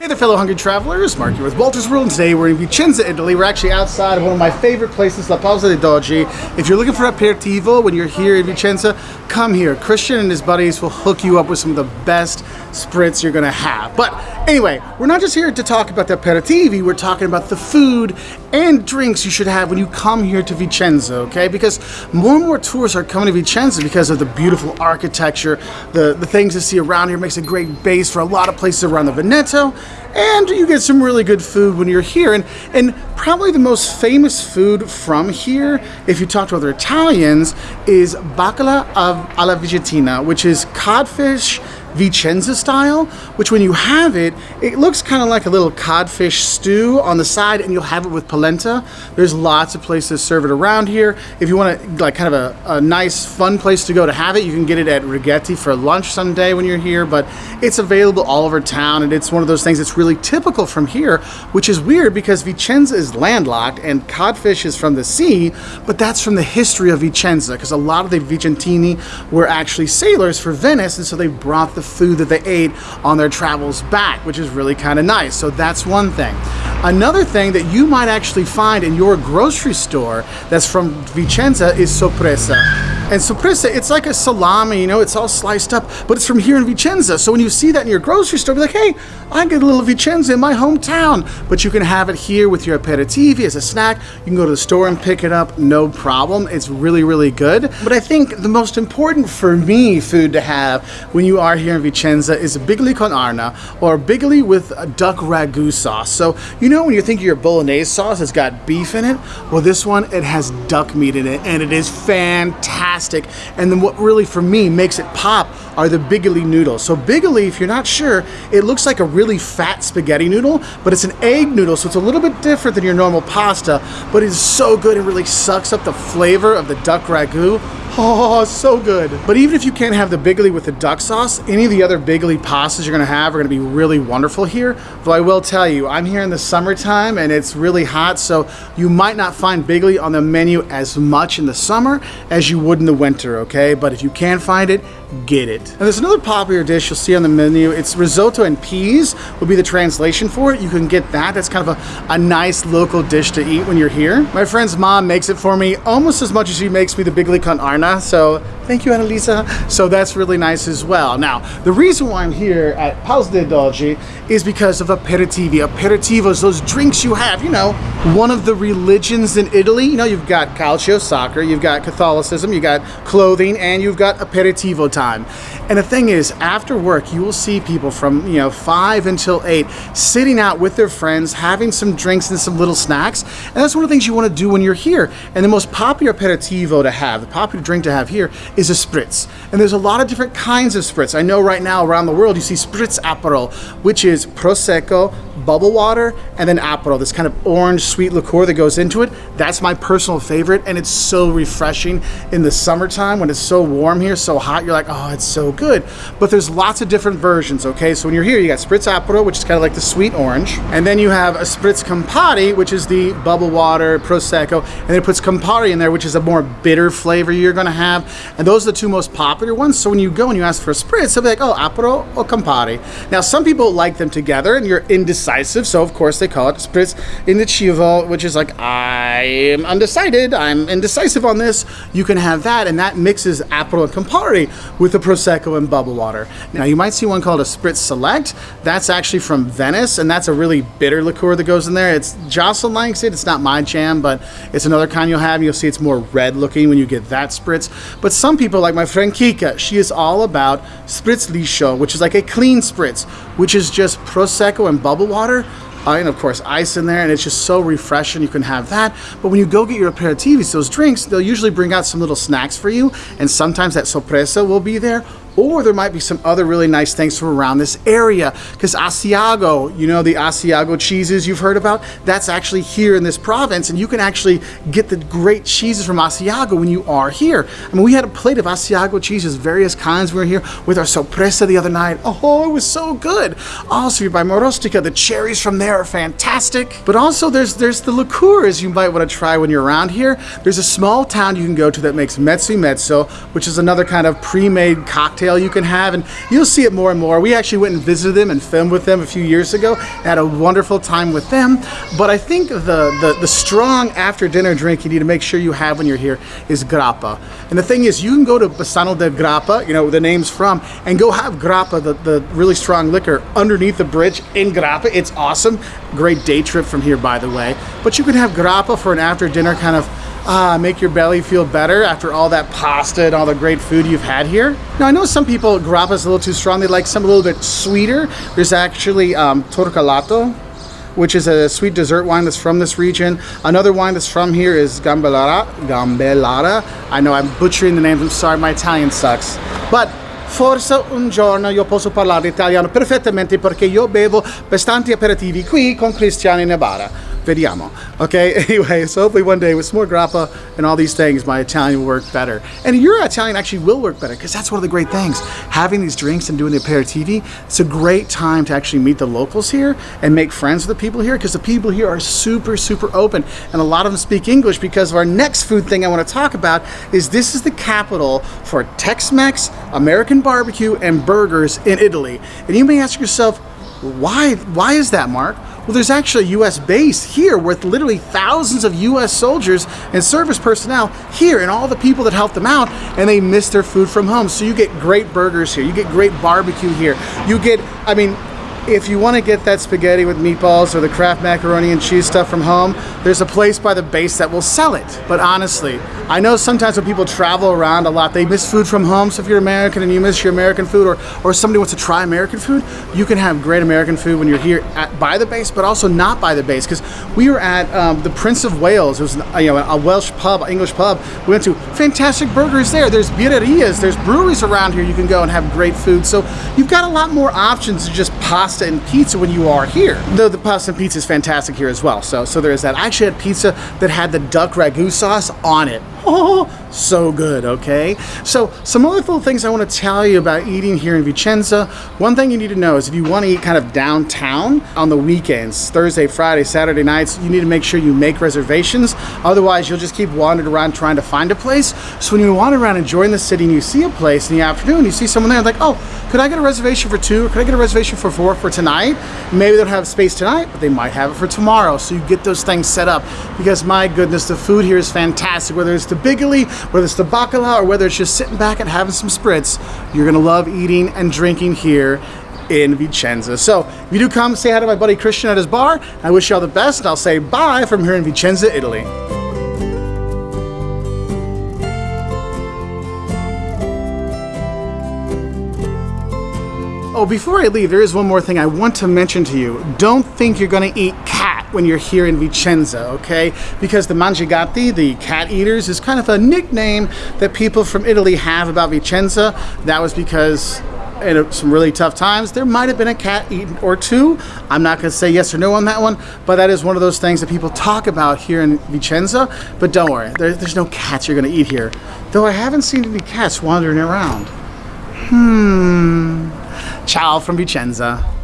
Hey there fellow hungry travelers, Mark here with Walter's World and today we're in Vicenza, Italy. We're actually outside of one of my favorite places, La Pausa dei Dogi. If you're looking for aperitivo when you're here in Vicenza, come here. Christian and his buddies will hook you up with some of the best spritz you're gonna have. But anyway, we're not just here to talk about the aperitivi, we're talking about the food and drinks you should have when you come here to Vicenza, okay? Because more and more tourists are coming to Vicenza because of the beautiful architecture, the, the things to see around here makes a great base for a lot of places around the Veneto, and you get some really good food when you're here. And, and probably the most famous food from here, if you talk to other Italians, is bacala of alla vicentina, which is codfish Vicenza style, which when you have it, it looks kind of like a little codfish stew on the side and you'll have it with polenta. There's lots of places serve it around here. If you want to like kind of a, a nice fun place to go to have it, you can get it at Righetti for lunch someday when you're here, but it's available all over town and it's one of those things that's really typical from here, which is weird because Vicenza is landlocked and codfish is from the sea, but that's from the history of Vicenza because a lot of the Vicentini were actually sailors for Venice and so they brought the food that they ate on their travels back, which is really kind of nice. So that's one thing. Another thing that you might actually find in your grocery store that's from Vicenza is sorpresa. And sorpresa, it's like a salami, you know, it's all sliced up, but it's from here in Vicenza. So when you see that in your grocery store, be like, hey, I get a little Vicenza in my hometown. But you can have it here with your aperitivi as a snack. You can go to the store and pick it up, no problem. It's really, really good. But I think the most important for me food to have when you are here in Vicenza is bigoli con arna or bigoli with duck ragu sauce. So you know when you think your bolognese sauce, it's got beef in it. Well, this one, it has duck meat in it and it is fantastic. And then what really, for me, makes it pop are the bigoli noodles. So bigoli, if you're not sure, it looks like a really fat spaghetti noodle, but it's an egg noodle, so it's a little bit different than your normal pasta, but it's so good, it really sucks up the flavor of the duck ragu. Oh, so good. But even if you can't have the bigoli with the duck sauce, any of the other bigoli pastas you're gonna have are gonna be really wonderful here. Though I will tell you, I'm here in the summertime and it's really hot, so you might not find bigoli on the menu as much in the summer as you would in the winter, okay? But if you can find it, get it. And there's another popular dish you'll see on the menu. It's risotto and peas would be the translation for it. You can get that. That's kind of a, a nice local dish to eat when you're here. My friend's mom makes it for me almost as much as she makes me the bigoli con arna. So thank you, Annalisa. So that's really nice as well. Now, the reason why I'm here at Pausa dei Dogi is because of aperitivi. Aperitivos, those drinks you have, you know, one of the religions in Italy. You know, you've got calcio, soccer, you've got Catholicism, you've got clothing, and you've got aperitivo time. And the thing is, after work, you will see people from, you know, 5 until 8 sitting out with their friends, having some drinks and some little snacks. And that's one of the things you want to do when you're here. And the most popular aperitivo to have, the popular drink to have here is a spritz. And there's a lot of different kinds of spritz. I know right now around the world you see spritz aperol, which is prosecco, bubble water, and then aperol, this kind of orange sweet liqueur that goes into it. That's my personal favorite, and it's so refreshing in the summertime when it's so warm here, so hot, you're like, oh, it's so good. But there's lots of different versions, okay? So when you're here, you got Spritz Aperol, which is kind of like the sweet orange, and then you have a Spritz Campari, which is the bubble water, Prosecco, and it puts Campari in there, which is a more bitter flavor you're gonna have, and those are the two most popular ones. So when you go and you ask for a Spritz, they'll be like, oh, Aperol or Campari. Now, some people like them together, and you're indecisive, so of course they call it Spritz Indeciso, which is like, I am undecided, I'm indecisive on this. You can have that, and that mixes Aperol and Campari with the Prosecco and bubble water. Now you might see one called a Spritz Select. That's actually from Venice and that's a really bitter liqueur that goes in there. It's Jocelyn likes it. It's not my jam, but it's another kind you'll have. You'll see it's more red looking when you get that Spritz. But some people like my friend Kika, she is all about Spritz Liscio, which is like a clean Spritz, which is just Prosecco and bubble water uh, and of course ice in there and it's just so refreshing you can have that. But when you go get your aperitivis those drinks they'll usually bring out some little snacks for you and sometimes that sorpresa will be there or there might be some other really nice things from around this area because Asiago, you know the Asiago cheeses you've heard about, that's actually here in this province and you can actually get the great cheeses from Asiago when you are here. I mean, we had a plate of Asiago cheeses, various kinds. We were here with our sorpresa the other night. Oh, it was so good. Also, by Marostica, the cherries from there are fantastic. But also there's there's the liqueurs you might want to try when you're around here. There's a small town you can go to that makes mezzo mezzo, which is another kind of pre-made cocktail cocktail you can have, and you'll see it more and more. We actually went and visited them and filmed with them a few years ago. Had a wonderful time with them. But I think the, the, the strong after dinner drink you need to make sure you have when you're here is grappa. And the thing is, you can go to Bassano del Grappa, you know, the name's from, and go have grappa, the, the really strong liquor, underneath the bridge in grappa. It's awesome. Great day trip from here, by the way. But you can have grappa for an after dinner kind of uh, make your belly feel better after all that pasta and all the great food you've had here. Now I know some people grappa is a little too strong. They like some a little bit sweeter. There's actually um, torcolato, which is a sweet dessert wine that's from this region. Another wine that's from here is Gambellara. Gambellara. I know I'm butchering the names. I'm sorry, my Italian sucks. But Forse un giorno io posso parlare italiano perfettamente perché io bevo bastanti aperitivi qui con Cristiano in Nevada. Vediamo. Okay, anyway, so hopefully one day with some more grappa and all these things, my Italian will work better. And your Italian actually will work better because that's one of the great things. Having these drinks and doing the aperitivi, it's a great time to actually meet the locals here and make friends with the people here because the people here are super, super open. And a lot of them speak English because of our next food thing I want to talk about is this is the capital for Tex-Mex, American barbecue, and burgers in Italy. And you may ask yourself, why, why is that, Mark? Well, there's actually a U.S. base here with literally thousands of U.S. soldiers and service personnel here and all the people that help them out and they miss their food from home. So you get great burgers here. You get great barbecue here. You get, I mean, if you want to get that spaghetti with meatballs or the Kraft macaroni and cheese stuff from home, there's a place by the base that will sell it. But honestly, I know sometimes when people travel around a lot, they miss food from home. So if you're American and you miss your American food or, or somebody wants to try American food, you can have great American food when you're here at, by the base, but also not by the base. Because we were at um, the Prince of Wales. It was you know, a Welsh pub, English pub. We went to fantastic burgers there. There's birrerias, there's breweries around here you can go and have great food. So you've got a lot more options than just pasta pasta and pizza when you are here. Though the pasta and pizza is fantastic here as well. So, so there is that. I actually had pizza that had the duck ragu sauce on it. Oh, so good, okay? So some other little things I want to tell you about eating here in Vicenza. One thing you need to know is if you want to eat kind of downtown on the weekends, Thursday, Friday, Saturday nights, you need to make sure you make reservations. Otherwise, you'll just keep wandering around trying to find a place. So when you wander around enjoying the city and you see a place in the afternoon, you see someone there like, oh, could I get a reservation for two? Or could I get a reservation for four for tonight? Maybe they don't have space tonight, but they might have it for tomorrow. So you get those things set up because my goodness, the food here is fantastic. Whether it's the bigoli, whether it's the bacala, or whether it's just sitting back and having some spritz, you're gonna love eating and drinking here in Vicenza. So if you do come, say hi to my buddy Christian at his bar. I wish you all the best, and I'll say bye from here in Vicenza, Italy. Oh, before I leave, there is one more thing I want to mention to you. Don't think you're gonna eat cat when you're here in Vicenza, okay? Because the Mangiagatti, the cat eaters, is kind of a nickname that people from Italy have about Vicenza. That was because in some really tough times, there might have been a cat eaten or two. I'm not gonna say yes or no on that one, but that is one of those things that people talk about here in Vicenza. But don't worry, there, there's no cats you're gonna eat here. Though I haven't seen any cats wandering around. Hmm. Ciao from Vicenza.